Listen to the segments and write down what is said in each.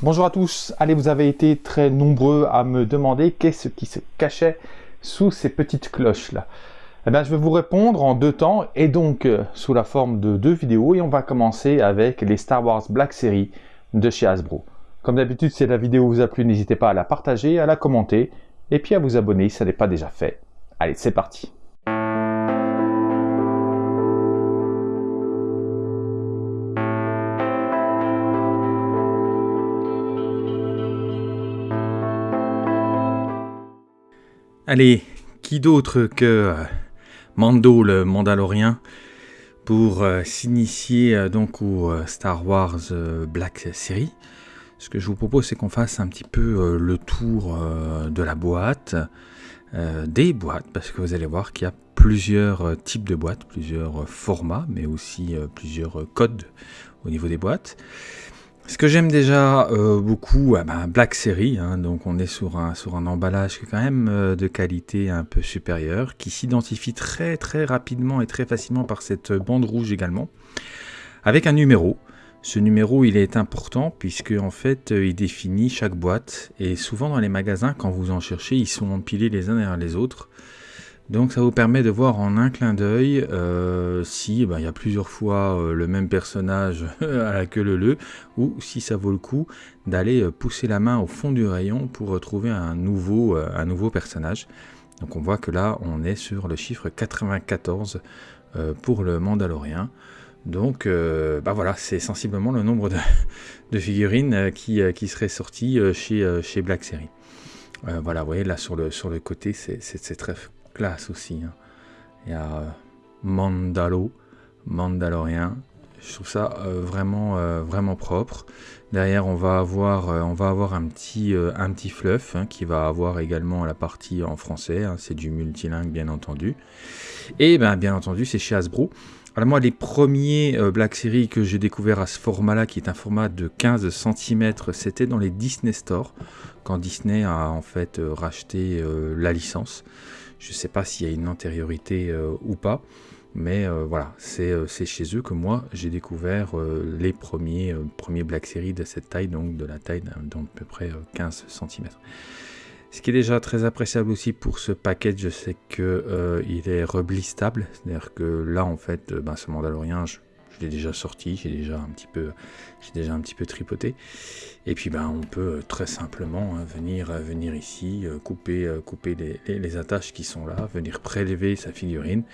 Bonjour à tous, allez vous avez été très nombreux à me demander qu'est-ce qui se cachait sous ces petites cloches là. Eh bien je vais vous répondre en deux temps et donc euh, sous la forme de deux vidéos et on va commencer avec les Star Wars Black Series de chez Hasbro. Comme d'habitude si la vidéo vous a plu n'hésitez pas à la partager, à la commenter et puis à vous abonner si ça n'est pas déjà fait. Allez c'est parti Allez, qui d'autre que euh, Mando le Mandalorien pour euh, s'initier euh, donc au Star Wars Black Series? Ce que je vous propose, c'est qu'on fasse un petit peu le tour de la boîte, des boîtes, parce que vous allez voir qu'il y a plusieurs types de boîtes, plusieurs formats, mais aussi plusieurs codes au niveau des boîtes. Ce que j'aime déjà euh, beaucoup, ah ben, Black Series, hein, donc on est sur un, sur un emballage quand même euh, de qualité un peu supérieure, qui s'identifie très très rapidement et très facilement par cette bande rouge également, avec un numéro. Ce numéro il est important puisque en fait il définit chaque boîte et souvent dans les magasins quand vous en cherchez ils sont empilés les uns derrière les autres donc ça vous permet de voir en un clin d'œil euh, si ben, il y a plusieurs fois euh, le même personnage à la queue leu ou si ça vaut le coup d'aller euh, pousser la main au fond du rayon pour retrouver un nouveau, personnage. Donc on voit que là on est sur le chiffre 94 pour le Mandalorien. Donc bah voilà, c'est sensiblement le nombre de, figurines qui, qui seraient sorties chez, chez Black Series. voilà, vous voyez là sur le, sur le côté, c'est très classe aussi. Hein. Il y a euh, Mandalo, Mandalorien. Je trouve ça euh, vraiment, euh, vraiment propre. Derrière, on va avoir, on va avoir un petit, un petit fluff hein, qui va avoir également la partie en français. Hein. c'est du multilingue, bien entendu. Et ben, bien entendu, c'est chez Hasbro. Alors moi, les premiers Black Series que j'ai découvert à ce format-là, qui est un format de 15 cm, c'était dans les Disney Store, quand Disney a en fait racheté la licence. Je ne sais pas s'il y a une antériorité euh, ou pas, mais euh, voilà, euh, c'est chez eux que moi j'ai découvert les premiers, premiers Black Series de cette taille, donc de la taille d'à peu près 15 cm. Ce qui est déjà très appréciable aussi pour ce package, c'est qu'il il est reblistable, c'est-à-dire que là en fait, ben, ce Mandalorien, je, je l'ai déjà sorti, j'ai déjà un petit peu, j'ai déjà un petit peu tripoté. Et puis ben on peut euh, très simplement hein, venir, euh, venir ici, euh, couper, couper les, attaches qui sont là, venir prélever sa figurine.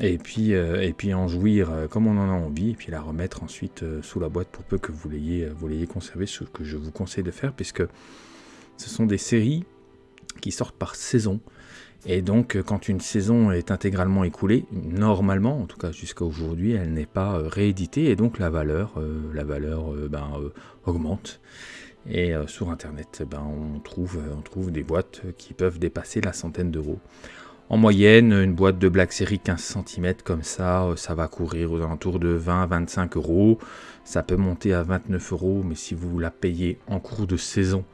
Et puis, et puis en jouir comme on en a envie, et puis la remettre ensuite sous la boîte pour peu que vous l'ayez vous l'ayez conservé, ce que je vous conseille de faire, puisque ce sont des séries qui sortent par saison. Et donc, euh, quand une saison est intégralement écoulée, normalement, en tout cas jusqu'à aujourd'hui, elle n'est pas euh, rééditée et donc la valeur, euh, ben, augmente. Et sur Internet, ben, on, trouve, on trouve des boîtes qui peuvent dépasser la centaine d'euros. En moyenne, une boîte de Black Series 15 cm comme ça, ça va courir aux alentours de 20-25 euros. Ça peut monter à 29 euros, mais si vous la payez en cours de saison,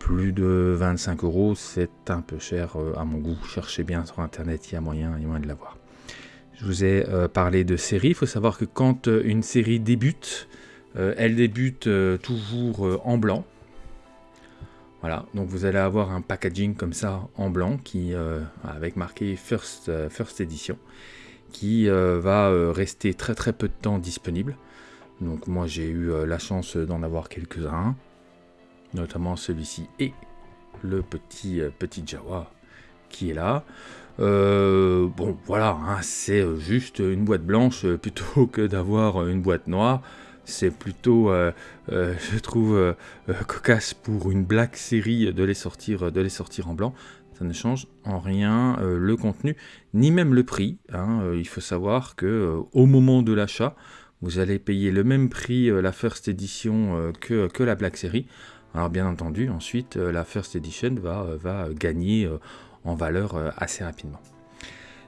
plus de 25 euros, c'est un peu cher euh, à mon goût. Cherchez bien sur internet, il y a moyen, y a moyen de l'avoir. Je vous ai euh, parlé de série. Il faut savoir que quand euh, une série débute, elle débute toujours en blanc. Voilà, donc vous allez avoir un packaging comme ça en blanc avec marqué First, First Edition qui va rester très très peu de temps disponible. Donc moi j'ai eu la chance d'en avoir quelques-uns notamment celui-ci et le petit, euh, petit Jawa qui est là. Euh, bon, voilà, hein, c'est euh, juste une boîte blanche plutôt que d'avoir une boîte noire. C'est plutôt, je trouve, cocasse pour une black série de les, sortir, de les sortir en blanc. Ça ne change en rien le contenu, ni même le prix. Hein. il faut savoir que au moment de l'achat, vous allez payer le même prix la First Edition que, que la Black Series. Alors bien entendu, ensuite, euh, la First Edition va, euh, va gagner euh, en valeur assez rapidement.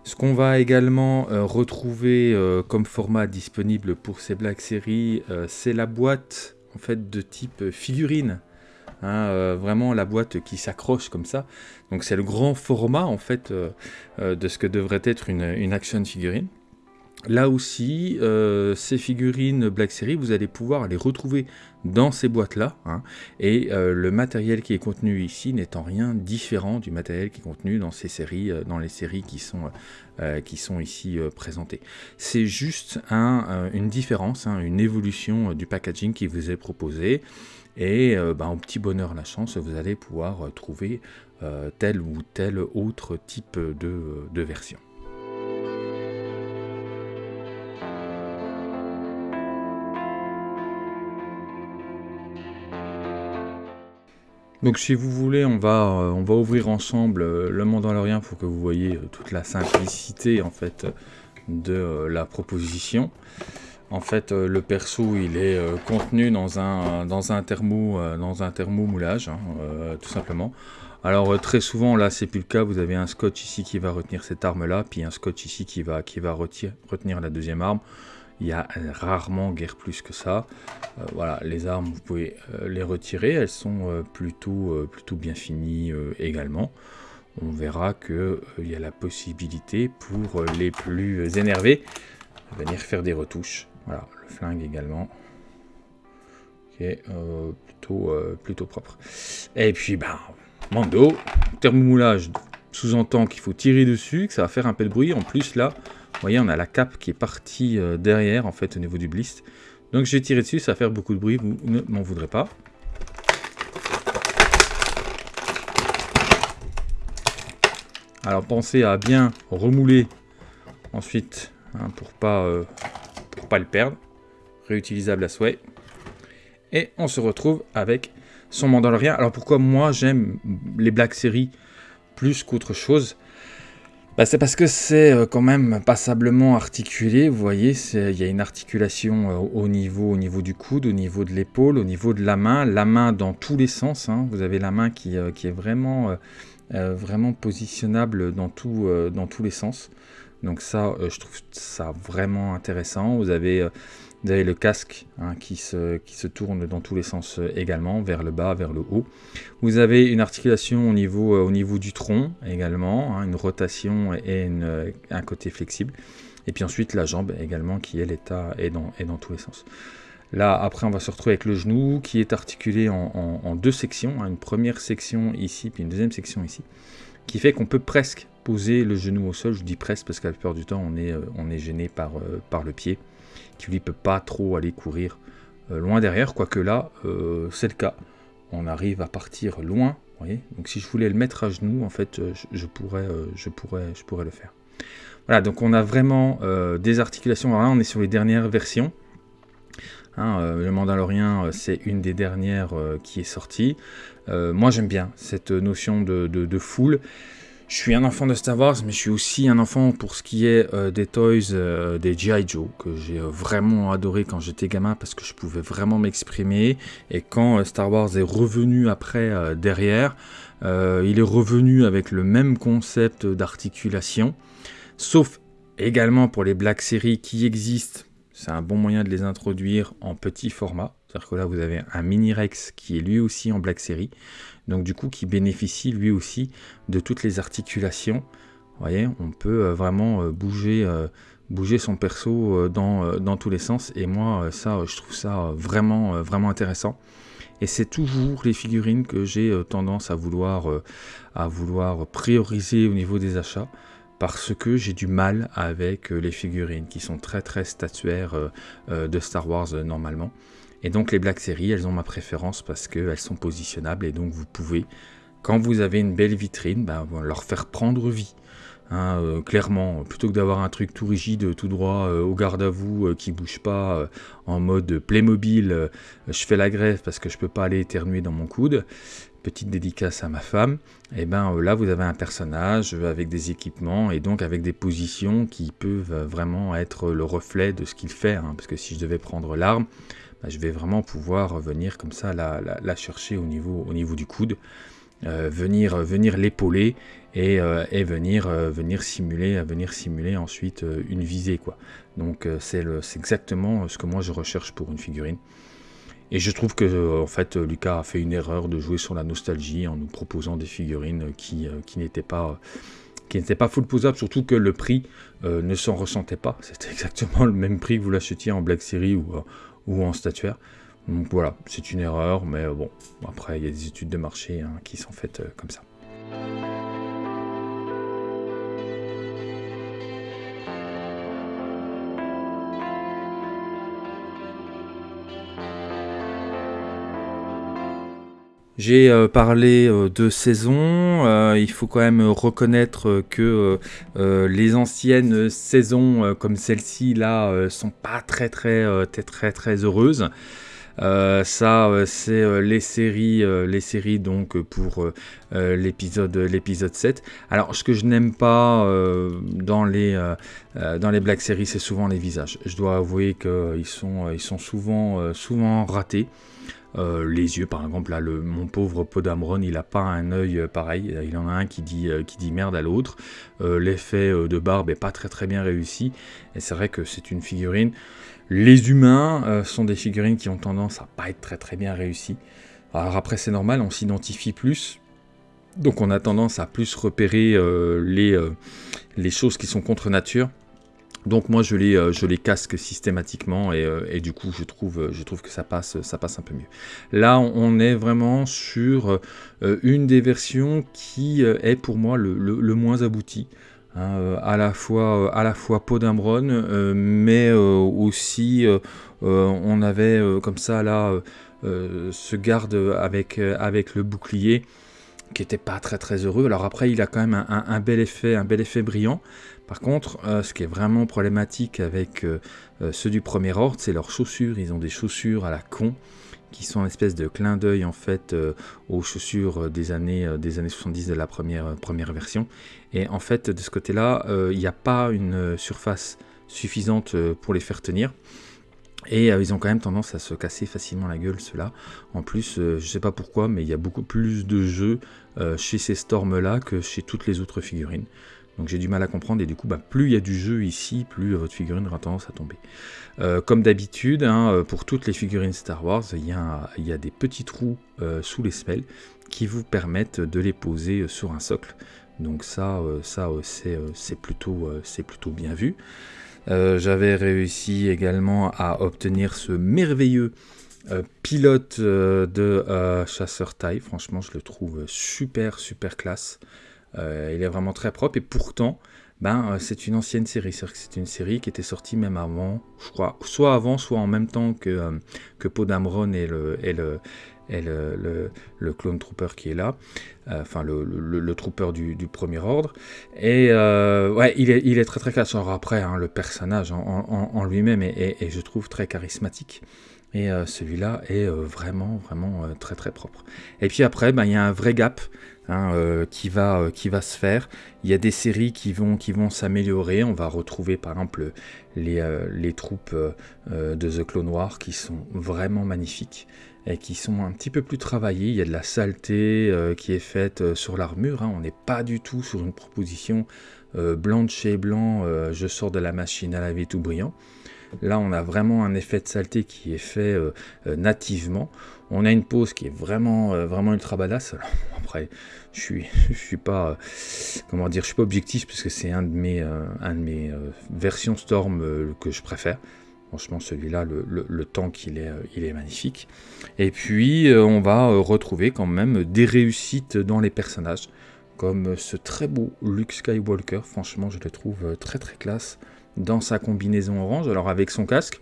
Ce qu'on va également retrouver comme format disponible pour ces Black Series, c'est la boîte en fait de type figurine. Hein, vraiment la boîte qui s'accroche comme ça. Donc c'est le grand format en fait de ce que devrait être une action figurine. Là aussi, euh, ces figurines Black Series, vous allez pouvoir les retrouver dans ces boîtes-là. Hein. et euh, le matériel qui est contenu ici n'est en rien différent du matériel qui est contenu dans ces séries, euh, dans les séries qui sont, ici présentées. C'est juste un, une différence, hein, une évolution du packaging qui vous est proposé. Et ben, au petit bonheur la chance, vous allez pouvoir trouver tel ou tel autre type de version. Donc si vous voulez, on va, euh, on va ouvrir ensemble euh, le Mandalorian pour que vous voyez euh, toute la simplicité en fait de la proposition. En fait, le perso, il est contenu dans un, dans un, thermo, dans un thermomoulage, hein, tout simplement. Alors très souvent, là, c'est plus le cas. Vous avez un scotch ici qui va retenir cette arme-là, puis un scotch ici qui va, qui va retenir la deuxième arme. Il y a rarement guère plus que ça. Euh, voilà, les armes, vous pouvez euh, les retirer. Elles sont euh, plutôt, plutôt bien finies également. On verra qu'il y a la possibilité pour les plus énervés de venir faire des retouches. Voilà, le flingue également. Qui plutôt, plutôt propre. Et puis, ben, Mando, thermomoulage sous-entend qu'il faut tirer dessus, que ça va faire un peu de bruit. En plus, là, voyez, on a la cape qui est partie euh, derrière, en fait, au niveau du blist. Donc j'ai tiré dessus, ça va faire beaucoup de bruit, vous ne m'en voudrez pas. Alors pensez à bien remouler ensuite, hein, pour pas, euh, pas le perdre. Réutilisable à souhait. Et on se retrouve avec son Mandalorian. Alors pourquoi moi j'aime les Black Series plus qu'autre chose? Bah, c'est parce que c'est euh, quand même passablement articulé, vous voyez, il y a une articulation euh, au, niveau, au niveau du coude, au niveau de l'épaule, au niveau de la main, la main dans tous les sens, hein. vous avez la main qui, euh, qui est vraiment, vraiment positionnable dans, tout, dans tous les sens. Donc ça, je trouve ça vraiment intéressant. Vous avez vous avez le casque hein, qui, se, qui, se, tourne dans tous les sens euh, également, vers le bas, vers le haut. Vous avez une articulation au niveau, euh, au niveau du tronc également, hein, une rotation et euh, un côté flexible. Et puis ensuite la jambe également qui est l'état est dans, dans tous les sens. Là, après, on va se retrouver avec le genou qui est articulé en, deux sections. Hein, une première section ici, puis une deuxième section ici. Qui fait qu'on peut presque poser le genou au sol. Je dis presque parce qu'à la plupart du temps, on est, on est gêné par, par le pied qui lui peut pas trop aller courir euh, loin derrière, quoique là, euh, c'est le cas. On arrive à partir loin, voyez. Donc si je voulais le mettre à genoux, en fait, euh, je, pourrais, je, pourrais, je pourrais le faire. Voilà, donc on a vraiment des articulations. Alors là, on est sur les dernières versions. Hein, le Mandalorien, c'est une des dernières qui est sortie. moi, j'aime bien cette notion de foule. Je suis un enfant de Star Wars, mais je suis aussi un enfant pour ce qui est euh, des toys euh, des G.I. Joe, que j'ai euh, vraiment adoré quand j'étais gamin parce que je pouvais vraiment m'exprimer. Et quand Star Wars est revenu après derrière, il est revenu avec le même concept d'articulation, sauf également pour les Black Series qui existent. C'est un bon moyen de les introduire en petit format. C'est-à-dire que là, vous avez un Mini Rex qui est lui aussi en Black Series donc du coup qui bénéficie lui aussi de toutes les articulations. Vous voyez, on peut euh, vraiment euh, bouger, euh, bouger son perso dans, dans, tous les sens, et moi ça, je trouve ça vraiment, vraiment intéressant. Et c'est toujours les figurines que j'ai tendance à vouloir, à vouloir prioriser au niveau des achats parce que j'ai du mal avec les figurines qui sont très très statuaires de Star Wars normalement. Et donc les Black Series, elles ont ma préférence parce qu'elles sont positionnables et donc vous pouvez, quand vous avez une belle vitrine, ben, leur faire prendre vie. Hein, euh, clairement, plutôt que d'avoir un truc tout rigide, tout droit, euh, au garde à vous, euh, qui bouge pas, en mode Playmobil, je fais la grève parce que je peux pas aller éternuer dans mon coude, petite dédicace à ma femme, et eh ben là vous avez un personnage avec des équipements et donc avec des positions qui peuvent vraiment être le reflet de ce qu'il fait, hein, parce que si je devais prendre l'arme, bah, je vais vraiment pouvoir venir comme ça la, chercher au niveau, au niveau du coude, euh, venir, venir l'épauler et, euh, venir, euh, venir, simuler, venir simuler ensuite une visée. Quoi. Donc c'est exactement ce que moi je recherche pour une figurine. Et je trouve que en fait Lucas a fait une erreur de jouer sur la nostalgie en nous proposant des figurines qui, n'étaient pas qui pas full posable, surtout que le prix ne s'en ressentait pas. C'était exactement le même prix que vous l'achetiez en Black Series ou, ou en statuaire. Donc voilà, c'est une erreur, mais bon, après il y a des études de marché hein, qui sont faites comme ça. J'ai euh, parlé euh, de saison, euh, il faut quand même reconnaître que les anciennes saisons comme celle-ci là sont pas très très très très, très heureuses. ça, c'est les séries, les séries donc pour l'épisode l'épisode 7. Alors, ce que je n'aime pas dans les dans les Black Series, c'est souvent les visages. Je dois avouer qu'ils sont ils sont souvent souvent ratés. Euh, les yeux, par exemple, là, le, mon pauvre Podamron, il n'a pas un œil euh, pareil. Il en a un qui dit, euh, qui dit merde à l'autre. L'effet de barbe est pas très très bien réussi. Et c'est vrai que c'est une figurine. Les humains sont des figurines qui ont tendance à pas être très très bien réussies. Alors après, c'est normal, on s'identifie plus. Donc on a tendance à plus repérer les, les choses qui sont contre nature. Donc moi je les, euh, je les casque systématiquement et, euh, du coup je trouve, euh, je trouve que ça passe, un peu mieux. Là on est vraiment sur une des versions qui est pour moi le, moins abouti. Hein, à la fois à mais aussi on avait comme ça là ce garde avec le bouclier qui était pas très très heureux. Alors après il a quand même un, un bel effet, un bel effet brillant. Par contre, euh, ce qui est vraiment problématique avec euh, euh, ceux du premier ordre, c'est leurs chaussures. Ils ont des chaussures à la con qui sont une espèce de clin d'œil en fait aux chaussures des années, des années 70 de la première, première version. Et en fait, de ce côté-là, il n'y a pas une surface suffisante pour les faire tenir. Et ils ont quand même tendance à se casser facilement la gueule, ceux-là. En plus, je ne sais pas pourquoi, mais il y a beaucoup plus de jeux chez ces Storms-là que chez toutes les autres figurines. Donc j'ai du mal à comprendre et du coup bah, plus il y a du jeu ici, plus votre figurine aura tendance à tomber. Euh, comme d'habitude, hein, euh, pour toutes les figurines Star Wars, il y a, des petits trous euh, sous les semelles qui vous permettent de les poser sur un socle. Donc ça, ça c'est plutôt bien vu. J'avais réussi également à obtenir ce merveilleux pilote de chasseur taille. Franchement, je le trouve super, super classe. Euh, il est vraiment très propre et pourtant, ben, euh, c'est une ancienne série. C'est une série qui était sortie même avant, je crois, soit avant, soit en même temps que, euh, que Podamron et le, et le, le, clone trooper qui est là, enfin le, trooper du, premier ordre. Et ouais, il est, très très classe. Alors après, hein, le personnage en, lui-même est, je trouve, très charismatique. Et celui-là est vraiment, vraiment très très propre. Et puis après, ben, il y a un vrai gap Hein, euh, qui, va, euh, qui va se faire. Il y a des séries qui vont, qui vont s'améliorer. On va retrouver par exemple les, euh, les troupes de The Clone Noir qui sont vraiment magnifiques et qui sont un petit peu plus travaillées. Il y a de la saleté qui est faite sur l'armure. Hein. On n'est pas du tout sur une proposition blanc de chez blanc, je sors de la machine à laver tout brillant. Là, on a vraiment un effet de saleté qui est fait nativement. On a une pose qui est vraiment, euh, vraiment ultra badass. après, je suis, je suis pas, euh, comment dire, je suis pas objectif parce que c'est un de mes, euh, un de mes versions Storm que je préfère. Franchement, celui-là, le, le, tank, il est, il est magnifique. Et puis, on va retrouver quand même des réussites dans les personnages, comme ce très beau Luke Skywalker. Franchement, je le trouve très très classe dans sa combinaison orange. Alors avec son casque,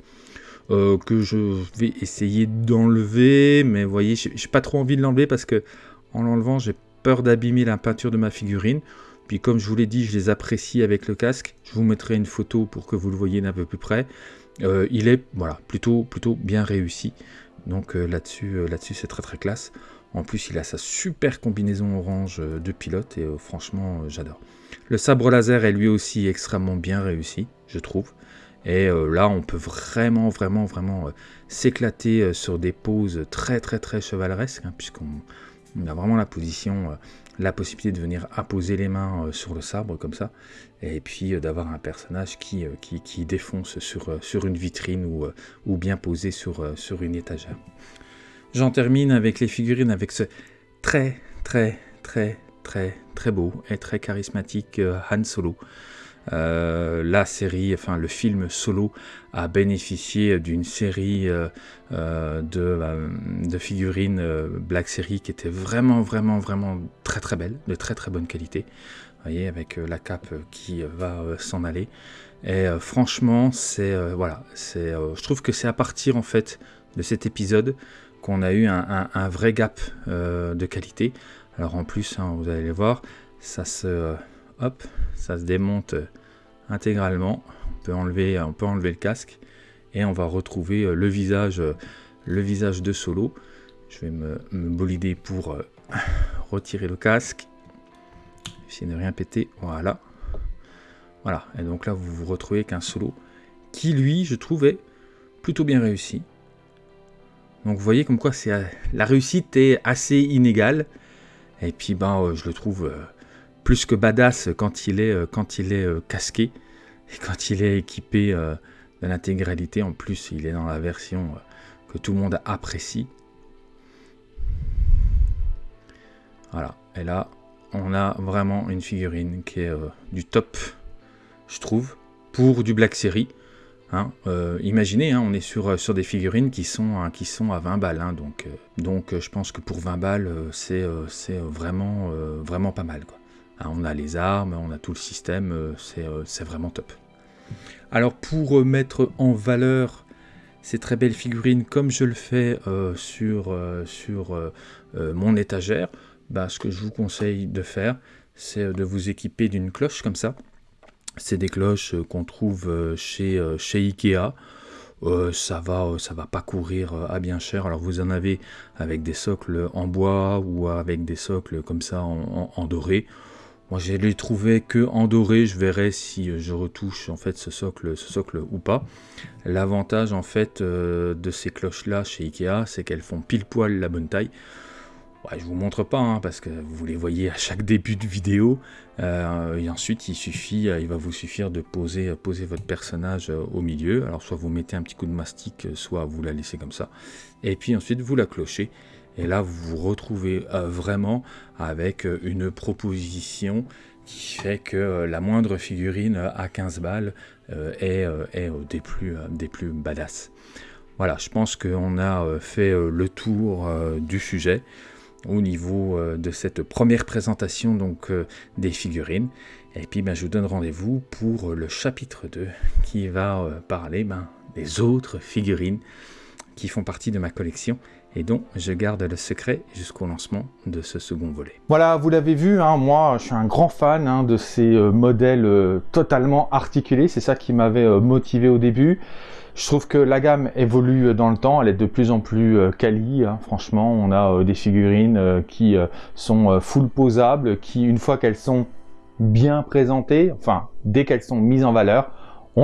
euh, que je vais essayer d'enlever, mais vous voyez, j'ai pas trop envie de l'enlever parce que en l'enlevant, j'ai peur d'abîmer la peinture de ma figurine. Puis comme je vous l'ai dit, je les apprécie avec le casque. Je vous mettrai une photo pour que vous le voyez d'un peu plus près. Euh, il est voilà plutôt plutôt bien réussi. Donc euh, là-dessus là-dessus c'est très très classe. En plus, il a sa super combinaison orange de pilote et franchement, j'adore. Le sabre laser est lui aussi extrêmement bien réussi, je trouve. Et euh, là, on peut vraiment, vraiment, vraiment euh, s'éclater euh, sur des poses très, très, très chevaleresques, hein, puisqu'on a vraiment la position, la possibilité de venir apposer les mains sur le sabre comme ça, et puis d'avoir un personnage qui, qui, défonce sur, sur une vitrine ou, ou bien posé sur, sur une étagère. J'en termine avec les figurines avec ce très, très, très, très très beau et très charismatique Han Solo. Euh, la série, enfin le film Solo a bénéficié d'une série euh, euh, de, figurines Black Series qui était vraiment, vraiment, vraiment très très belle, de très très bonne qualité. Vous voyez, avec la cape qui va s'en aller. Et franchement, c'est voilà, c'est, je trouve que c'est à partir en fait de cet épisode qu'on a eu un, vrai gap de qualité. Alors en plus, hein, vous allez voir, ça se, hop, ça se démonte intégralement. On peut enlever, on peut le casque et on va retrouver euh, le visage, euh, le visage de Solo. Je vais me, bolider pour euh, retirer le casque. Essayer de rien péter. Voilà. Voilà. Et donc là, vous vous retrouvez qu'un Solo qui, lui, je trouvais plutôt bien réussi. Donc vous voyez comme quoi c'est la réussite est assez inégale. Et puis ben je le trouve plus que badass quand il est, euh, quand il est euh, casqué et quand il est équipé euh, de l'intégralité. En plus, il est dans la version que tout le monde apprécie. Voilà. Et là, on a vraiment une figurine qui est du top, je trouve, pour du Black Series. Hein. imaginez, hein, on est sur, sur des figurines qui sont, hein, qui sont à 20 balles. donc, donc je pense que pour 20 balles, c'est vraiment, vraiment pas mal. Hein, on a les armes, on a tout le système, euh, euh, c'est vraiment top. Alors pour euh, mettre en valeur ces très belles figurines comme je le fais sur, sur mon étagère, bah, ce que je vous conseille de faire, c'est de vous équiper d'une cloche comme ça. C'est des cloches qu'on trouve chez, chez Ikea. ça va ça va pas courir à bien cher alors vous en avez avec des socles en bois ou avec des socles comme ça en doré moi, je l'ai trouvé que en doré. Je verrai si euh, je retouche en fait ce socle, socle ou pas. L'avantage en fait euh, de ces cloches-là chez Ikea, c'est qu'elles font pile poil la bonne taille. Ouais, je vous montre pas hein, parce que vous les voyez à chaque début de vidéo. Euh, et ensuite, il suffit, il va vous suffire de poser, poser votre personnage au milieu. Alors, soit vous mettez un petit coup de mastic, soit vous la laissez comme ça. Et puis ensuite, vous la clochez. Et là, vous vous retrouvez euh, vraiment avec euh, une proposition qui fait que euh, la moindre figurine à 15 balles est, des, plus, des plus badass. Voilà, je pense qu'on a fait le tour du sujet au niveau de cette première présentation donc des figurines. Et puis ben, je vous donne rendez-vous pour le chapitre 2 qui va parler ben, des autres figurines qui font partie de ma collection et dont je garde le secret jusqu'au lancement de ce second volet. Voilà, vous l'avez vu, hein, moi je suis un grand fan hein, de ces euh, modèles euh, totalement articulés, c'est ça qui m'avait euh, motivé au début. Je trouve que la gamme évolue dans le temps, elle est de plus en plus quali, hein. franchement on a des figurines qui sont full posables, qui une fois qu'elles sont bien présentées, enfin dès qu'elles sont mises en valeur,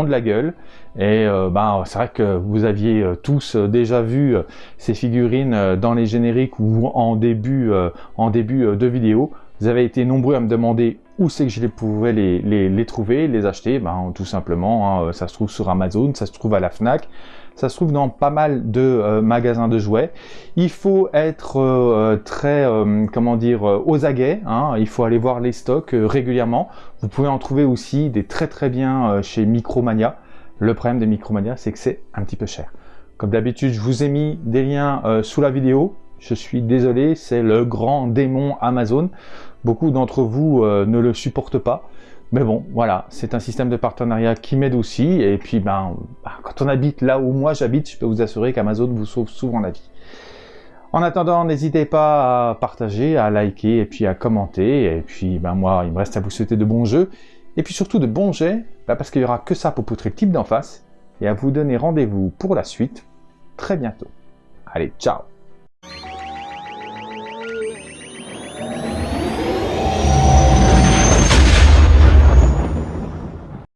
de la gueule. Et ben, c'est vrai que vous aviez euh, tous euh, déjà vu ces figurines dans les génériques ou en début, en début de vidéo. Vous avez été nombreux à me demander où c'est que je pouvais les, les, les, trouver, les acheter. Ben, tout simplement, hein, ça se trouve sur Amazon, ça se trouve à la FNAC. Ça se trouve dans pas mal de euh, magasins de jouets. Il faut être euh, très, euh, comment dire, aux aguets. Hein. Il faut aller voir les stocks régulièrement. Vous pouvez en trouver aussi des très très bien chez Micromania. Le problème des Micromania, c'est que c'est un petit peu cher. Comme d'habitude, je vous ai mis des liens sous la vidéo. Je suis désolé, c'est le grand démon Amazon. Beaucoup d'entre vous ne le supportent pas. Mais bon, voilà, c'est un système de partenariat qui m'aide aussi. Et puis, ben, bah, quand on habite là où moi j'habite, je peux vous assurer qu'Amazon vous sauve souvent la vie. En attendant, n'hésitez pas à partager, à liker et puis à commenter. Et puis, ben, moi, il me reste à vous souhaiter de bons jeux. Et puis surtout de bons jets, ben, parce qu'il n'y aura que ça pour poutrer le type d'en face. Et à vous donner rendez-vous pour la suite très bientôt. Allez, ciao